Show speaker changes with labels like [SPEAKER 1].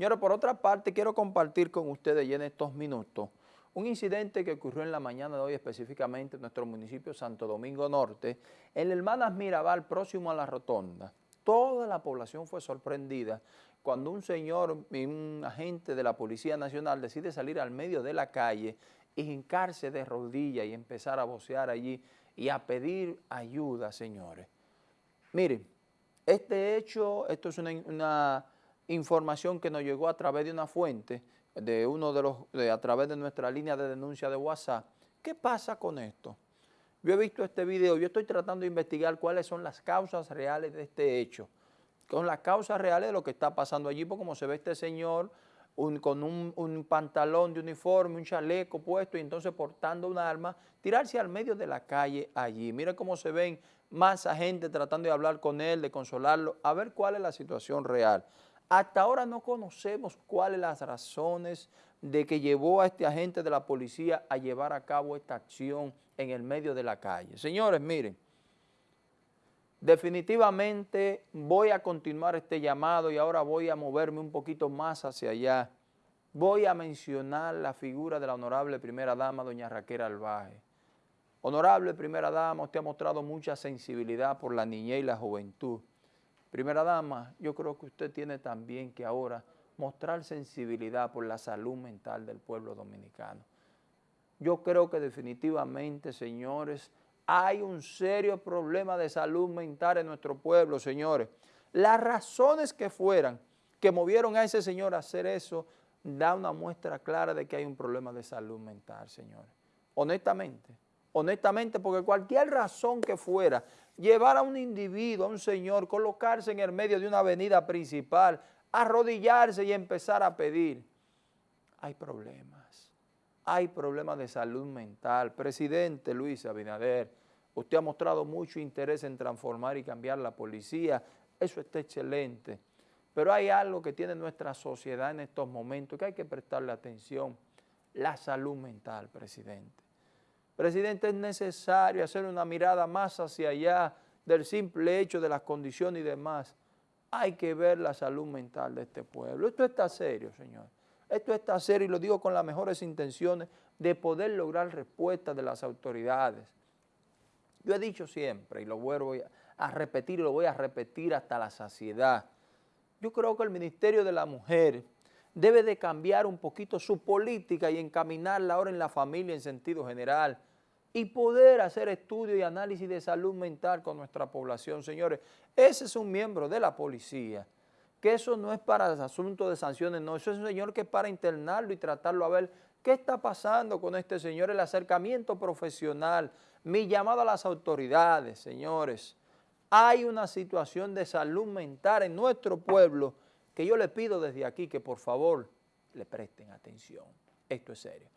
[SPEAKER 1] Señores, por otra parte, quiero compartir con ustedes ya en estos minutos un incidente que ocurrió en la mañana de hoy específicamente en nuestro municipio Santo Domingo Norte, en Hermanas Mirabal, próximo a la rotonda. Toda la población fue sorprendida cuando un señor, un agente de la Policía Nacional decide salir al medio de la calle y hincarse de rodillas y empezar a vocear allí y a pedir ayuda, señores. Miren, este hecho, esto es una información que nos llegó a través de una fuente, de uno de los, a través de nuestra línea de denuncia de WhatsApp. ¿Qué pasa con esto? Yo he visto este video, yo estoy tratando de investigar cuáles son las causas reales de este hecho, con las causas reales de lo que está pasando allí, porque como se ve este señor con un, pantalón de uniforme, un chaleco puesto y entonces portando un arma, tirarse al medio de la calle allí. Miren cómo se ven más gente tratando de hablar con él, de consolarlo, a ver cuál es la situación real. Hasta ahora no conocemos cuáles las razones de que llevó a este agente de la policía a llevar a cabo esta acción en el medio de la calle. Señores, miren, definitivamente voy a continuar este llamado y ahora voy a moverme un poquito más hacia allá. Voy a mencionar la figura de la honorable primera dama, doña Raquel Albaje. Honorable primera dama, usted ha mostrado mucha sensibilidad por la niñez y la juventud. Primera dama, yo creo que usted tiene también que ahora mostrar sensibilidad por la salud mental del pueblo dominicano. Yo creo que definitivamente, señores, hay un serio problema de salud mental en nuestro pueblo, señores. Las razones que fueran que movieron a ese señor a hacer eso, da una muestra clara de que hay un problema de salud mental, señores. Honestamente honestamente, porque cualquier razón que fuera, llevar a un individuo, a un señor, colocarse en el medio de una avenida principal, arrodillarse y empezar a pedir, hay problemas, hay problemas de salud mental. Presidente Luis Abinader, usted ha mostrado mucho interés en transformar y cambiar la policía, eso está excelente, pero hay algo que tiene nuestra sociedad en estos momentos que hay que prestarle atención, la salud mental, presidente. Presidente, es necesario hacer una mirada más hacia allá del simple hecho de las condiciones y demás. Hay que ver la salud mental de este pueblo. Esto está serio, señor. Esto está serio y lo digo con las mejores intenciones de poder lograr respuesta de las autoridades. Yo he dicho siempre, y lo vuelvo a repetir y lo voy a repetir hasta la saciedad, yo creo que el Ministerio de la Mujer debe de cambiar un poquito su política y encaminarla ahora en la familia en sentido general, y poder hacer estudio y análisis de salud mental con nuestra población. Señores, ese es un miembro de la policía, que eso no es para asunto de sanciones, no, eso es un señor que es para internarlo y tratarlo a ver qué está pasando con este señor, el acercamiento profesional, mi llamado a las autoridades, señores. Hay una situación de salud mental en nuestro pueblo que yo le pido desde aquí que por favor le presten atención. Esto es serio.